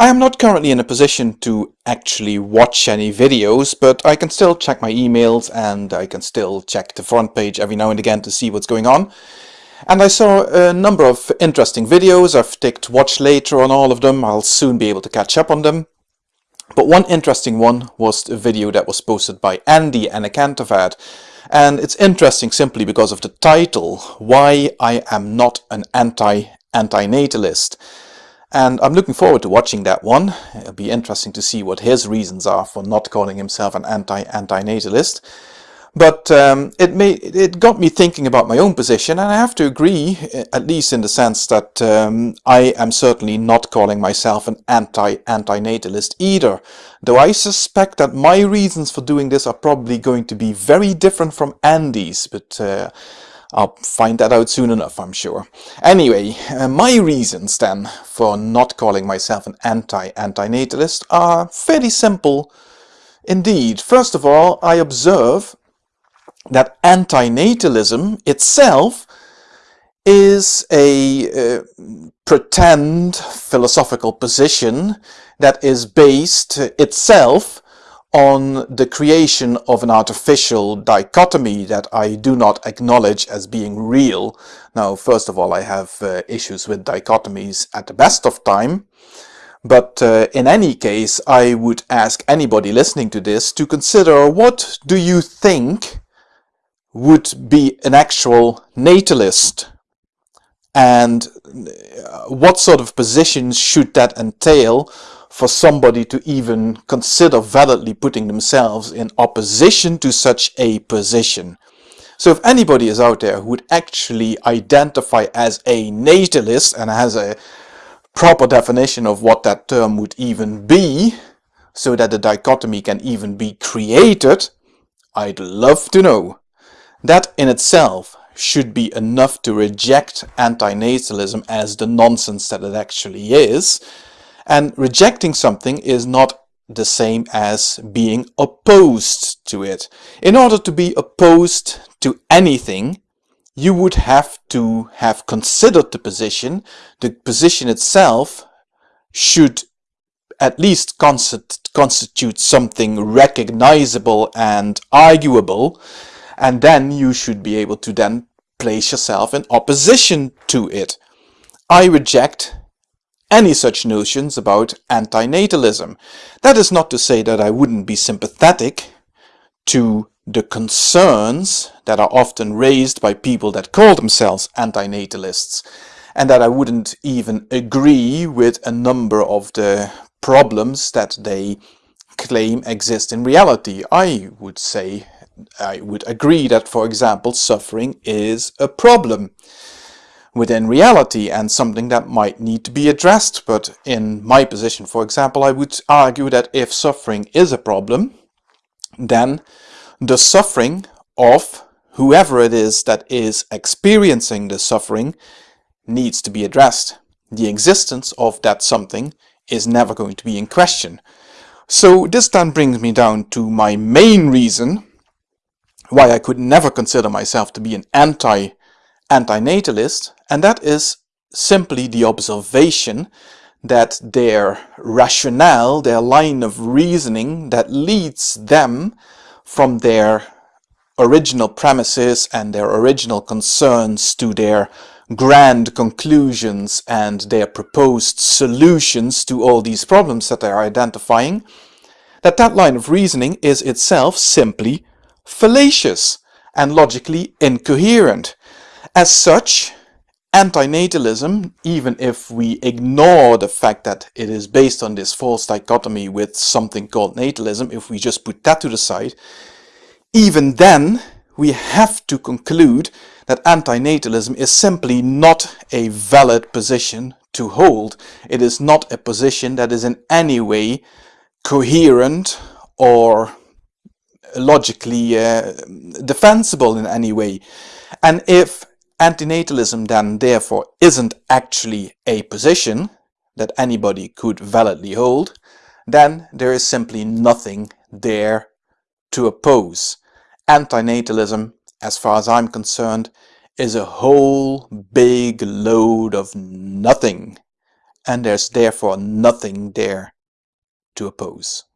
I am not currently in a position to actually watch any videos, but I can still check my emails and I can still check the front page every now and again to see what's going on. And I saw a number of interesting videos. I've ticked watch later on all of them. I'll soon be able to catch up on them. But one interesting one was a video that was posted by Andy Anakantovad. And it's interesting simply because of the title, Why I Am Not an Anti-Antinatalist. And I'm looking forward to watching that one. It'll be interesting to see what his reasons are for not calling himself an anti-antinatalist. But um, it, made, it got me thinking about my own position, and I have to agree, at least in the sense that um, I am certainly not calling myself an anti-antinatalist either. Though I suspect that my reasons for doing this are probably going to be very different from Andy's, but uh, I'll find that out soon enough, I'm sure. Anyway, uh, my reasons then for not calling myself an anti-antinatalist are fairly simple indeed. First of all, I observe that antinatalism itself is a uh, pretend philosophical position that is based itself on the creation of an artificial dichotomy that I do not acknowledge as being real. Now, first of all, I have uh, issues with dichotomies at the best of time, but uh, in any case, I would ask anybody listening to this to consider what do you think would be an actual natalist and uh, what sort of positions should that entail for somebody to even consider validly putting themselves in opposition to such a position. So if anybody is out there who would actually identify as a natalist and has a proper definition of what that term would even be, so that the dichotomy can even be created, I'd love to know. That in itself should be enough to reject antinatalism as the nonsense that it actually is, and rejecting something is not the same as being opposed to it. In order to be opposed to anything, you would have to have considered the position. The position itself should at least constitute something recognizable and arguable, and then you should be able to then place yourself in opposition to it. I reject any such notions about antinatalism. That is not to say that I wouldn't be sympathetic to the concerns that are often raised by people that call themselves antinatalists and that I wouldn't even agree with a number of the problems that they claim exist in reality. I would say, I would agree that, for example, suffering is a problem within reality and something that might need to be addressed. But in my position, for example, I would argue that if suffering is a problem, then the suffering of whoever it is that is experiencing the suffering needs to be addressed. The existence of that something is never going to be in question. So this then brings me down to my main reason why I could never consider myself to be an anti antinatalist, and that is simply the observation that their rationale, their line of reasoning that leads them from their original premises and their original concerns to their grand conclusions and their proposed solutions to all these problems that they are identifying, that that line of reasoning is itself simply fallacious and logically incoherent. As such, antinatalism, even if we ignore the fact that it is based on this false dichotomy with something called natalism, if we just put that to the side, even then we have to conclude that antinatalism is simply not a valid position to hold. It is not a position that is in any way coherent or logically uh, defensible in any way. And if Antinatalism then therefore isn't actually a position that anybody could validly hold, then there is simply nothing there to oppose. Antinatalism, as far as I'm concerned, is a whole big load of nothing. and there's therefore nothing there to oppose.